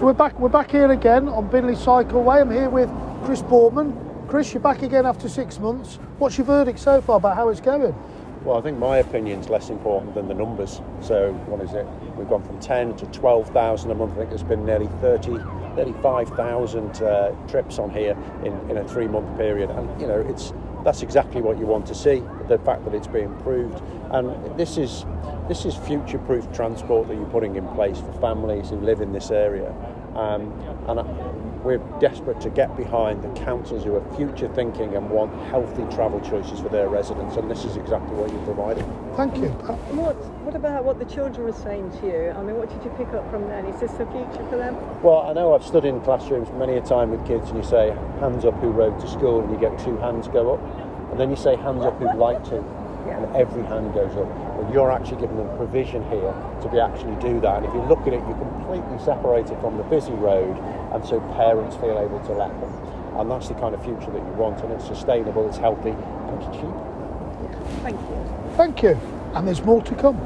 So we're back. We're back here again on Binley Cycleway. I'm here with Chris Boardman. Chris, you're back again after six months. What's your verdict so far about how it's going? Well, I think my opinion's less important than the numbers. So, what is it? We've gone from 10 to 12,000 a month. I think there's been nearly 30, 35,000 uh, trips on here in, in a three month period. And, you know, it's that's exactly what you want to see the fact that it's being improved. And this is this is future proof transport that you're putting in place for families who live in this area. Um, and we're desperate to get behind the councils who are future thinking and want healthy travel choices for their residents, and this is exactly what you're providing. Thank you. What, what about what the children were saying to you? I mean, what did you pick up from them? Is this the future for them? Well, I know I've stood in classrooms many a time with kids, and you say hands up who rode to school, and you get two hands go up, and then you say hands up who'd like to, and every hand goes up. Well, you're actually giving them provision here to be actually do that. And if you look at it, you're completely separated from the busy road, and so parents feel able to let them. And that's the kind of future that you want, and it's sustainable, it's healthy, and it's cheap. Thank you. Thank you. And there's more to come.